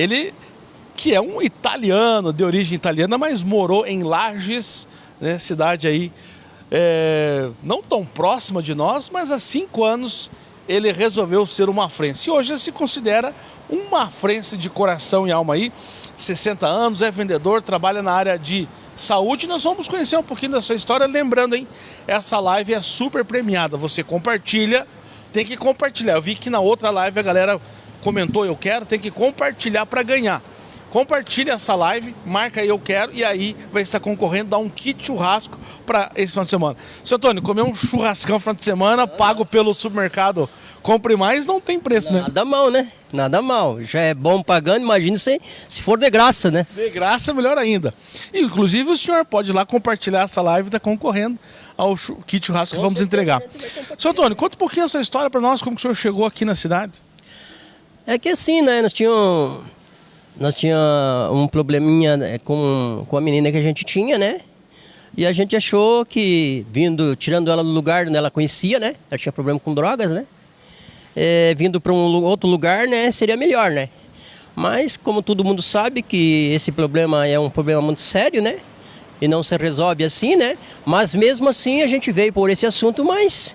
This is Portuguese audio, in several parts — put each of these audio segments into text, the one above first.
Ele que é um italiano, de origem italiana, mas morou em Lages, né, cidade aí é, não tão próxima de nós, mas há cinco anos ele resolveu ser uma frense. E hoje ele se considera uma frense de coração e alma aí, 60 anos, é vendedor, trabalha na área de saúde. Nós vamos conhecer um pouquinho da sua história, lembrando, hein, essa live é super premiada. Você compartilha, tem que compartilhar. Eu vi que na outra live a galera comentou eu quero, tem que compartilhar para ganhar. Compartilhe essa live, marca aí eu quero e aí vai estar concorrendo, dá um kit churrasco para esse final de semana. Seu Antônio, comer um churrascão no final de semana, pago pelo supermercado, compre mais, não tem preço, Nada né? Nada mal, né? Nada mal. Já é bom pagando, imagina se, se for de graça, né? De graça, melhor ainda. E, inclusive, o senhor pode ir lá compartilhar essa live e tá concorrendo ao kit churrasco que vamos entregar. Seu Antônio, conta um pouquinho essa história para nós, como que o senhor chegou aqui na cidade. É que assim, né? Nós tínhamos nós tinha um probleminha né, com, com a menina que a gente tinha, né? E a gente achou que, vindo, tirando ela do lugar onde ela conhecia, né? Ela tinha problema com drogas, né? É, vindo para um outro lugar, né? Seria melhor, né? Mas, como todo mundo sabe que esse problema é um problema muito sério, né? E não se resolve assim, né? Mas mesmo assim a gente veio por esse assunto, mas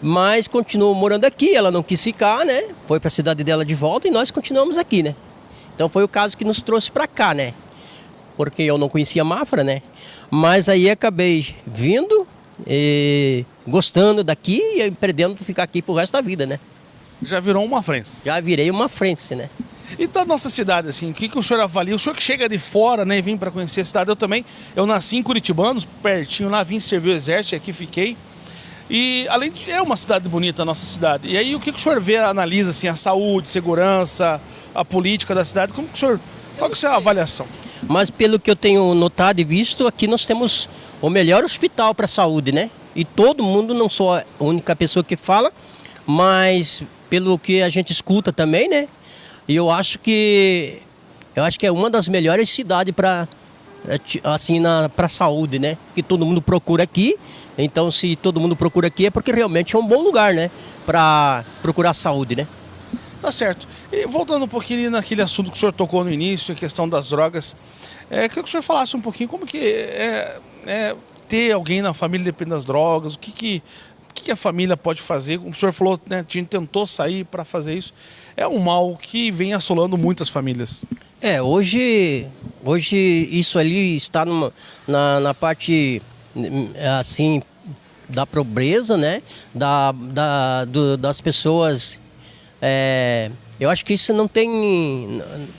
mas continuou morando aqui, ela não quis ficar, né? Foi para a cidade dela de volta e nós continuamos aqui, né? Então foi o caso que nos trouxe para cá, né? Porque eu não conhecia Mafra, né? Mas aí acabei vindo, e gostando daqui e pretendendo ficar aqui pro resto da vida, né? Já virou uma frente. Já virei uma frente, né? E da nossa cidade, assim, o que, que o senhor avalia? O senhor que chega de fora, né, e vem para conhecer a cidade, eu também, eu nasci em Curitibanos, pertinho lá, vim servir o exército, aqui fiquei. E além de é uma cidade bonita a nossa cidade. E aí o que, que o senhor vê, analisa assim, a saúde, segurança, a política da cidade? Como que o senhor. Qual que é a avaliação? Mas pelo que eu tenho notado e visto, aqui nós temos o melhor hospital para a saúde, né? E todo mundo, não sou a única pessoa que fala, mas pelo que a gente escuta também, né? E eu acho que eu acho que é uma das melhores cidades para assim para saúde, né? Que todo mundo procura aqui. Então, se todo mundo procura aqui é porque realmente é um bom lugar, né? Para procurar saúde, né? Tá certo. E voltando um pouquinho naquele assunto que o senhor tocou no início, a questão das drogas, é, queria que o senhor falasse um pouquinho como que é, é ter alguém na família dependendo das drogas, o que que, o que, que a família pode fazer? Como o senhor falou, né, a gente tentou sair para fazer isso. É um mal que vem assolando muitas famílias. É, hoje, hoje isso ali está numa, na, na parte, assim, da pobreza, né? Da, da, do, das pessoas é, eu acho que isso não tem,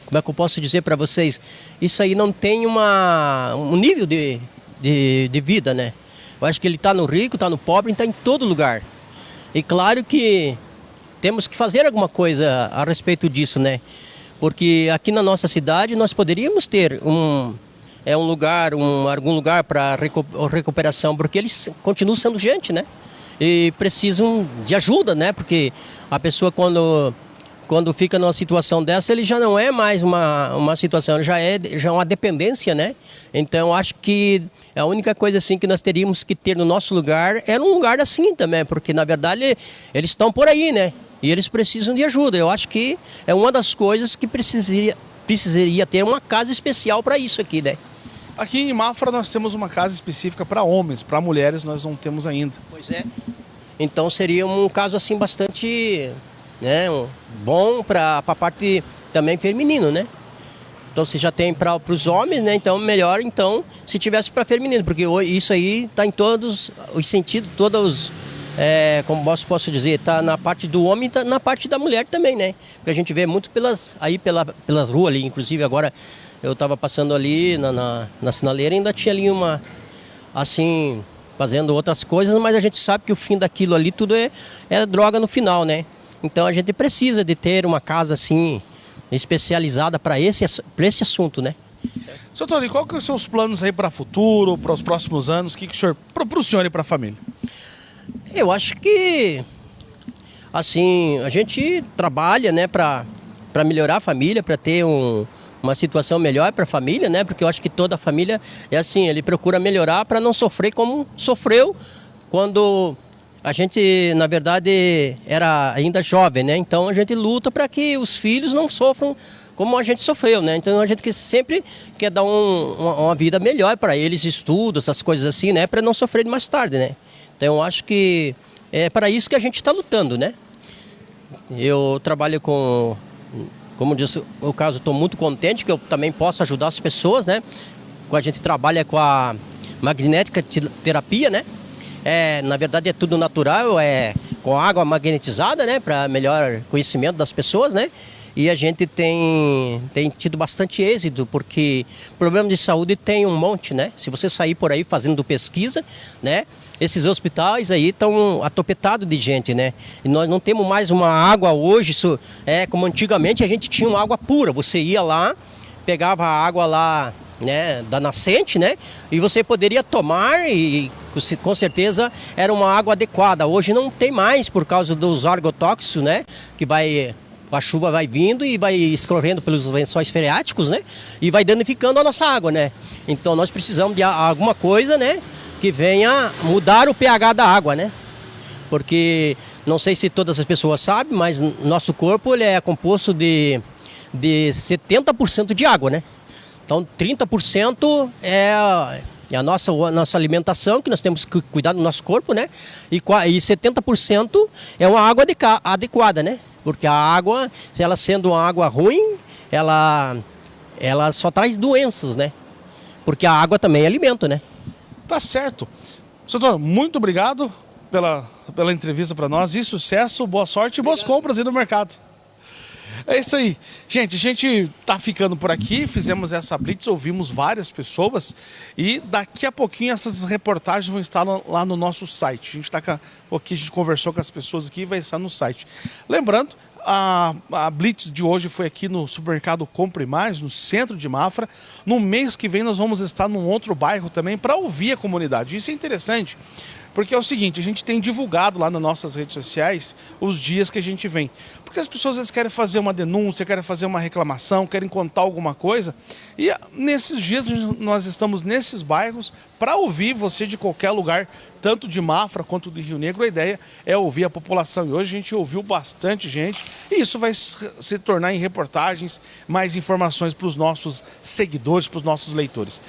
como é que eu posso dizer para vocês, isso aí não tem uma, um nível de, de, de vida, né? Eu acho que ele está no rico, está no pobre, está em todo lugar. E claro que temos que fazer alguma coisa a respeito disso, né? Porque aqui na nossa cidade nós poderíamos ter um, é um lugar, um, algum lugar para recuperação, porque eles continuam sendo gente, né? e precisam de ajuda, né? Porque a pessoa quando quando fica numa situação dessa, ele já não é mais uma, uma situação, já é já é uma dependência, né? Então acho que a única coisa assim que nós teríamos que ter no nosso lugar era um lugar assim também, porque na verdade eles estão por aí, né? E eles precisam de ajuda. Eu acho que é uma das coisas que precisaria precisaria ter uma casa especial para isso aqui, né? Aqui em Mafra nós temos uma casa específica para homens, para mulheres nós não temos ainda. Pois é. Então seria um caso assim bastante né, um, bom para a parte também feminino, né? Então se já tem para os homens, né? Então melhor então se tivesse para feminino, porque isso aí está em todos os sentidos, todos é, como posso, posso dizer, está na parte do homem e tá na parte da mulher também, né? Porque a gente vê muito pelas aí pela, pelas ruas ali, inclusive agora eu estava passando ali na, na, na sinaleira ainda tinha ali uma, assim, fazendo outras coisas, mas a gente sabe que o fim daquilo ali tudo é, é droga no final, né? Então a gente precisa de ter uma casa assim, especializada para esse, esse assunto, né? Seu Tony, qual que são os seus planos aí para o futuro, para os próximos anos? O que, que o senhor, para o senhor e para a família? Eu acho que, assim, a gente trabalha, né, para melhorar a família, para ter um, uma situação melhor para a família, né? Porque eu acho que toda a família é assim, ele procura melhorar para não sofrer como sofreu quando a gente, na verdade, era ainda jovem, né? Então a gente luta para que os filhos não sofram como a gente sofreu, né? Então a gente que sempre quer dar um, uma, uma, vida melhor para eles, estudos, essas coisas assim, né? Para não sofrerem mais tarde, né? Então acho que é para isso que a gente está lutando, né? Eu trabalho com, como disse o caso, estou muito contente que eu também posso ajudar as pessoas, né? A gente trabalha com a magnética terapia, né? É, na verdade é tudo natural, é com água magnetizada, né? Para melhor conhecimento das pessoas, né? E a gente tem, tem tido bastante êxito, porque problema de saúde tem um monte, né? Se você sair por aí fazendo pesquisa, né? Esses hospitais aí estão atopetados de gente, né? E nós não temos mais uma água hoje, isso é como antigamente a gente tinha uma água pura. Você ia lá, pegava a água lá né, da nascente, né? E você poderia tomar e com certeza era uma água adequada. Hoje não tem mais por causa dos agrotóxicos, né? Que vai a chuva vai vindo e vai escorrendo pelos lençóis freáticos, né? E vai danificando a nossa água, né? Então nós precisamos de alguma coisa, né? Que venha mudar o pH da água, né? Porque não sei se todas as pessoas sabem, mas nosso corpo ele é composto de, de 70% de água, né? Então 30% é é a nossa, a nossa alimentação, que nós temos que cuidar do nosso corpo, né? E, e 70% é uma água adequada, né? Porque a água, se ela sendo uma água ruim, ela, ela só traz doenças, né? Porque a água também é alimento, né? Tá certo. Doutor, muito obrigado pela, pela entrevista para nós e sucesso, boa sorte e boas compras aí no mercado. É isso aí. Gente, a gente tá ficando por aqui, fizemos essa blitz, ouvimos várias pessoas e daqui a pouquinho essas reportagens vão estar lá no nosso site. A gente está aqui, a gente conversou com as pessoas aqui e vai estar no site. Lembrando, a, a, Blitz de hoje foi aqui no supermercado Compre Mais, no centro de Mafra. No mês que vem nós vamos estar num outro bairro também para ouvir a comunidade. Isso é interessante, porque é o seguinte, a gente tem divulgado lá nas nossas redes sociais os dias que a gente vem. Porque as pessoas vezes querem fazer uma denúncia, querem fazer uma reclamação, querem contar alguma coisa. E ah, nesses dias nós estamos nesses bairros para ouvir você de qualquer lugar, tanto de Mafra quanto do Rio Negro. A ideia é ouvir a população. E hoje a gente ouviu bastante gente. E isso vai se tornar em reportagens, mais informações para os nossos seguidores, para os nossos leitores.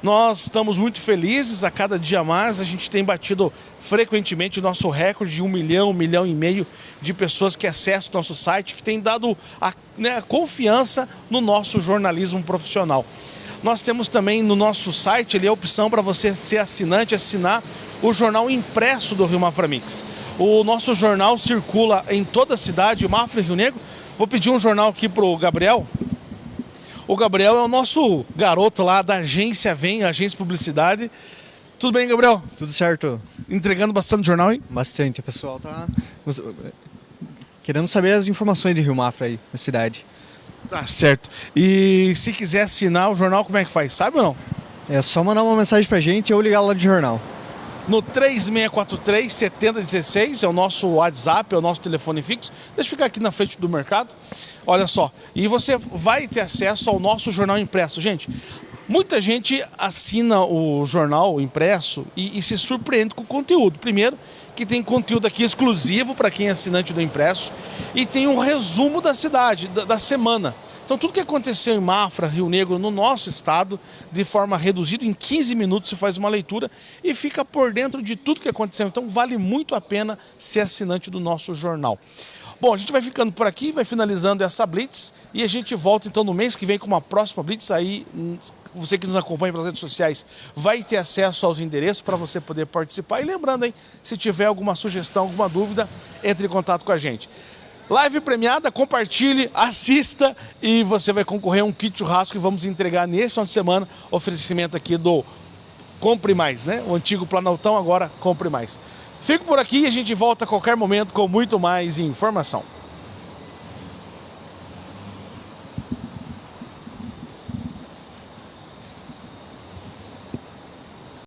Nós estamos muito felizes, a cada dia mais a gente tem batido frequentemente o nosso recorde de um milhão, um milhão e meio de pessoas que acessam o nosso site, que tem dado a, né, a confiança no nosso jornalismo profissional. Nós temos também no nosso site ali a opção para você ser assinante, assinar o jornal impresso do Rio Mafra Mix. O nosso jornal circula em toda a cidade, Mafra e Rio Negro. Vou pedir um jornal aqui para o Gabriel. O Gabriel é o nosso garoto lá da agência Vem, agência Publicidade. Tudo bem, Gabriel? Tudo certo. Entregando bastante jornal, hein? Bastante. O pessoal tá querendo saber as informações de Rio Mafra aí, na cidade. Tá certo. E se quiser assinar o jornal, como é que faz? Sabe ou não? É só mandar uma mensagem pra gente ou ligar lá de jornal no 3643 7016, é o nosso WhatsApp, é o nosso telefone fixo. Deixa eu ficar aqui na frente do mercado. Olha só, e você vai ter acesso ao nosso jornal impresso. Gente, muita gente assina o jornal impresso e, e se surpreende com o conteúdo. Primeiro, que tem conteúdo aqui exclusivo para quem é assinante do impresso e tem um resumo da cidade, da, da semana. Então tudo que aconteceu em Mafra, Rio Negro, no nosso estado, de forma reduzida, em 15 minutos você faz uma leitura e fica por dentro de tudo que aconteceu. Então vale muito a pena ser assinante do nosso jornal. Bom, a gente vai ficando por aqui, vai finalizando essa Blitz e a gente volta então no mês que vem com uma próxima Blitz aí hum, você que nos acompanha pelas redes sociais vai ter acesso aos endereços para você poder participar. E lembrando, hein, se tiver alguma sugestão, alguma dúvida, entre em contato com a gente. Live premiada, compartilhe, assista e você vai concorrer a um kit churrasco que vamos entregar nesse final de semana. Oferecimento aqui do Compre Mais, né? O antigo Planaltão, agora Compre Mais. Fico por aqui e a gente volta a qualquer momento com muito mais informação.